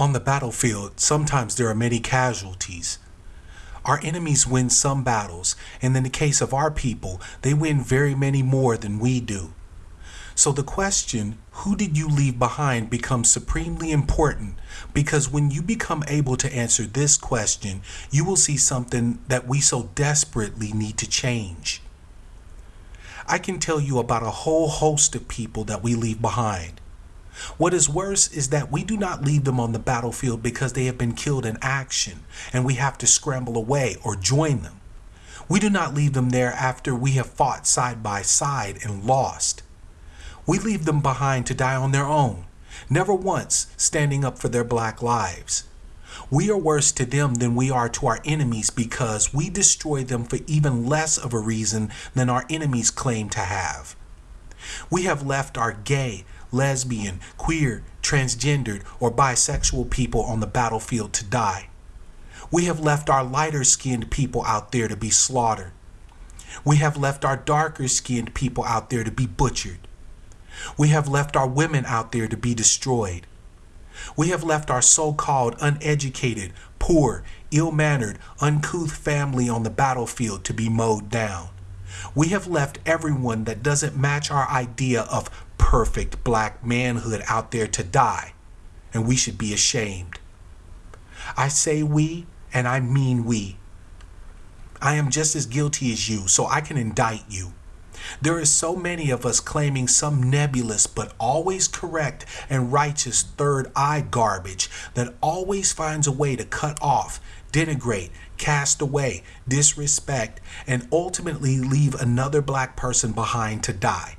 On the battlefield, sometimes there are many casualties. Our enemies win some battles, and in the case of our people, they win very many more than we do. So the question, who did you leave behind, becomes supremely important because when you become able to answer this question, you will see something that we so desperately need to change. I can tell you about a whole host of people that we leave behind. What is worse is that we do not leave them on the battlefield because they have been killed in action and we have to scramble away or join them. We do not leave them there after we have fought side by side and lost. We leave them behind to die on their own, never once standing up for their black lives. We are worse to them than we are to our enemies because we destroy them for even less of a reason than our enemies claim to have. We have left our gay, lesbian, queer, transgendered, or bisexual people on the battlefield to die. We have left our lighter skinned people out there to be slaughtered. We have left our darker skinned people out there to be butchered. We have left our women out there to be destroyed. We have left our so called uneducated, poor, ill mannered, uncouth family on the battlefield to be mowed down. We have left everyone that doesn't match our idea of perfect black manhood out there to die, and we should be ashamed. I say we, and I mean we. I am just as guilty as you, so I can indict you. There is so many of us claiming some nebulous but always correct and righteous third eye garbage that always finds a way to cut off, denigrate, cast away, disrespect, and ultimately leave another black person behind to die.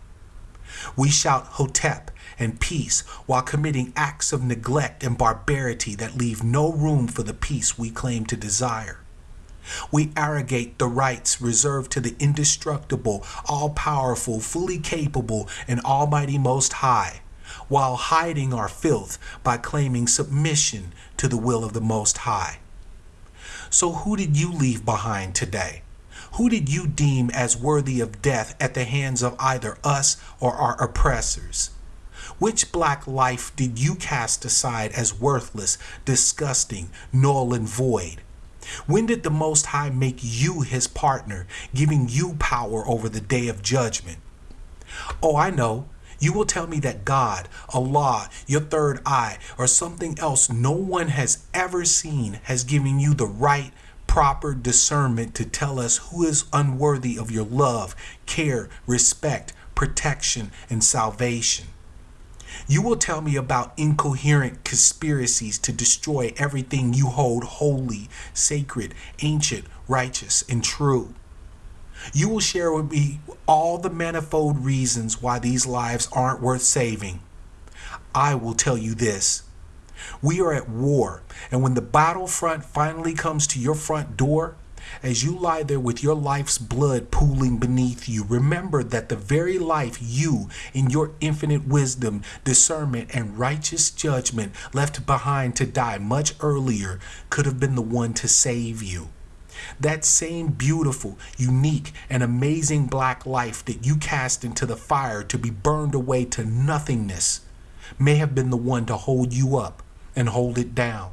We shout Hotep and peace while committing acts of neglect and barbarity that leave no room for the peace we claim to desire. We arrogate the rights reserved to the indestructible, all powerful, fully capable, and almighty Most High, while hiding our filth by claiming submission to the will of the Most High. So, who did you leave behind today? Who did you deem as worthy of death at the hands of either us or our oppressors? Which black life did you cast aside as worthless, disgusting, null, and void? When did the Most High make you his partner, giving you power over the day of judgment? Oh, I know. You will tell me that God, Allah, your third eye, or something else no one has ever seen has given you the right proper discernment to tell us who is unworthy of your love, care, respect, protection, and salvation. You will tell me about incoherent conspiracies to destroy everything you hold holy, sacred, ancient, righteous, and true. You will share with me all the manifold reasons why these lives aren't worth saving. I will tell you this we are at war, and when the battlefront finally comes to your front door, as you lie there with your life's blood pooling beneath you, remember that the very life you, in your infinite wisdom, discernment, and righteous judgment, left behind to die much earlier, could have been the one to save you. That same beautiful, unique, and amazing black life that you cast into the fire to be burned away to nothingness may have been the one to hold you up and hold it down.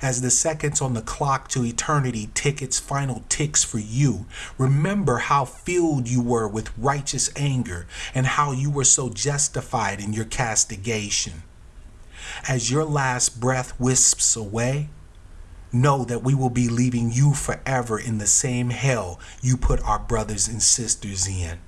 As the seconds on the clock to eternity tick its final ticks for you, remember how filled you were with righteous anger and how you were so justified in your castigation. As your last breath wisps away, know that we will be leaving you forever in the same hell you put our brothers and sisters in.